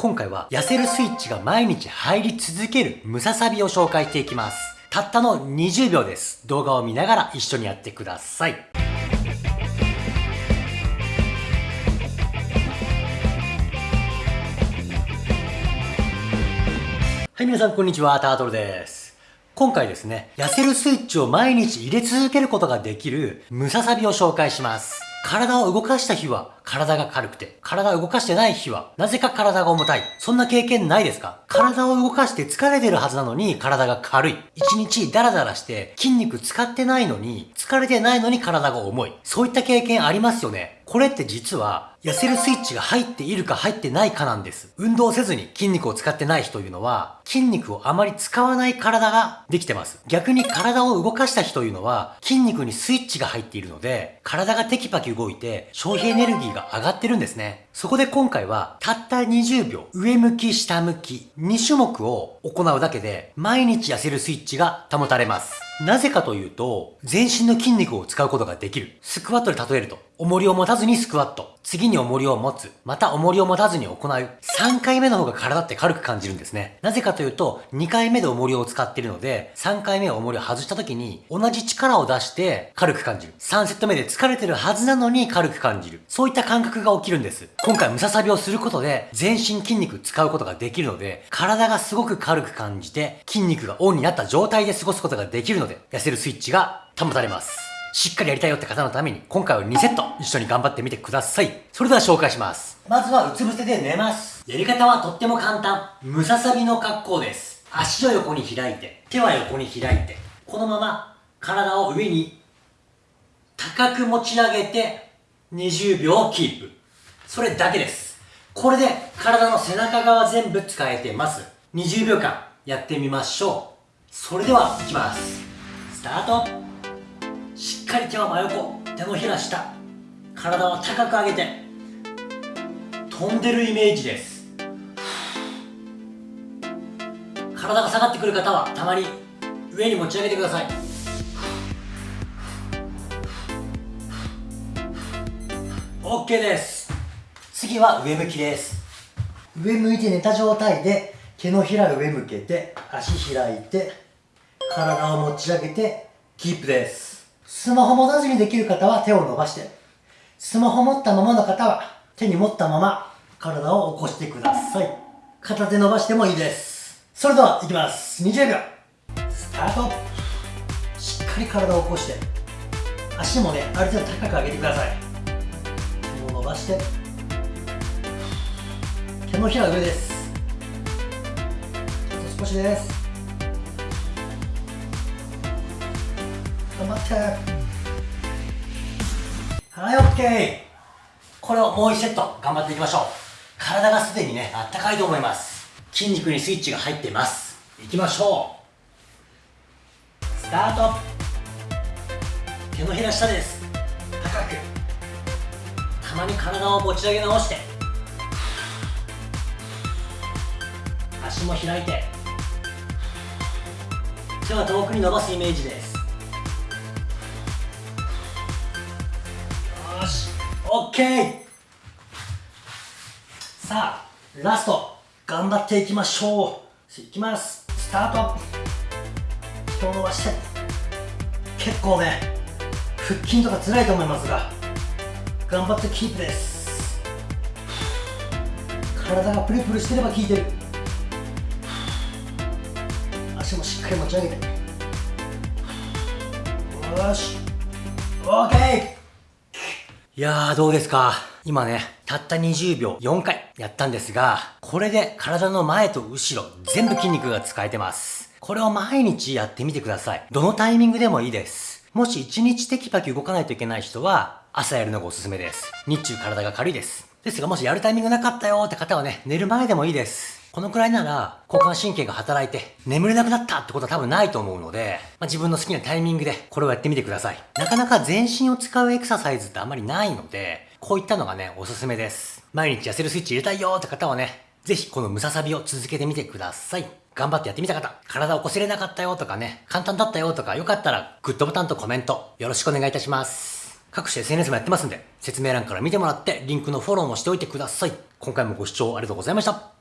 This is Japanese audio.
今回は痩せるスイッチが毎日入り続けるムササビを紹介していきます。たったの20秒です。動画を見ながら一緒にやってください。はい、皆さんこんにちは、タートルです。今回ですね、痩せるスイッチを毎日入れ続けることができるムササビを紹介します。体を動かした日は体が軽くて、体を動かしてない日はなぜか体が重たい。そんな経験ないですか？体を動かして疲れてるはずなのに体が軽い。一日ダラダラして筋肉使ってないのに、疲れてないのに体が重い。そういった経験ありますよね。これって実は痩せるスイッチが入っているか入ってないかなんです。運動せずに筋肉を使ってない人というのは、筋肉をあまり使わない体ができてます。逆に体を動かした人というのは、筋肉にスイッチが入っているので、体がテキパキ動いて消費エネルギーが上がってるんですね。そこで今回は、たった20秒、上向き、下向き、2種目を行うだけで、毎日痩せるスイッチが保たれます。なぜかというと、全身の筋肉を使うことができる。スクワットで例えると、重りを持たずにスクワット。次に重りを持つ。また重りを持たずに行う。3回目の方が体って軽く感じるんですね。なぜかというと、2回目で重りを使ってるので、3回目重りを外した時に、同じ力を出して軽く感じる。3セット目で疲れてるはずなのに軽く感じる。そういった感覚が起きるんです。今回ムササビをすることで、全身筋肉使うことができるので、体がすごく軽く感じて、筋肉がオンになった状態で過ごすことができるの、で痩せるスイッチが保たれます。しっかりやりたいよって方のために、今回は2セット一緒に頑張ってみてください。それでは紹介します。まずはうつ伏せで寝ます。やり方はとっても簡単。ムササビの格好です。足を横に開いて、手は横に開いて、このまま体を上に高く持ち上げて20秒キープ。それだけです。これで体の背中側全部使えてます。20秒間やってみましょう。それでは、いきます。スタートしっかり手は真横手のひら下体は高く上げて飛んでるイメージです。体が下がってくる方はたまに上に持ち上げてください。OK です。次は上向きです。上向いて寝た状態で手のひら上向けて足開いて体を持ち上げてキープです。スマホ持たずにできる方は手を伸ばしてスマホ持ったままの方は手に持ったまま体を起こしてください。片手伸ばしてもいいです。それではいきます。20秒。スタート。しっかり体を起こして足もねある程度高く上げてください。手を伸ばして。手のひら上です。少しです。頑張って。はい OK これをもう1セット頑張っていきましょう。体がすでにねあったかいと思います。筋肉にスイッチが入っています。いきましょう。スタート。手のひら下です。高く。たまに体を持ち上げ直して。足も開いて。手は遠くに伸ばすイメージです。OK! さあ、ラスト、頑張っていきましょう。いきます。スタート。手を伸ばして。結構ね、腹筋とか辛いと思いますが、頑張ってキープです。体がプルプルしてれば効いてる。足もしっかり持ち上げて。よし。OK! いやーどうですか？今ね、たった20秒4回やったんですが、これで体の前と後ろ全部筋肉が使えてます。これを毎日やってみてください。どのタイミングでもいいです。もし1日テキパキ動かないといけない人は、朝やるのがおすすめです。日中体が軽いです。ですがもしやるタイミングなかったよって方はね、寝る前でもいいです。このくらいなら、交感神経が働いて、眠れなくなったってことは多分ないと思うので、まあ、自分の好きなタイミングでこれをやってみてください。なかなか全身を使うエクササイズってあまりないので、こういったのがね、おすすめです。毎日痩せるスイッチ入れたいよって方はね、ぜひこのムササビを続けてみてください。頑張ってやってみた方、体を起こせれなかったよとかね、簡単だったよとか、よかったらグッドボタンとコメントよろしくお願いいたします。各種 SNS もやってますんで、説明欄から見てもらって、リンクのフォローもしておいてください。今回もご視聴ありがとうございました。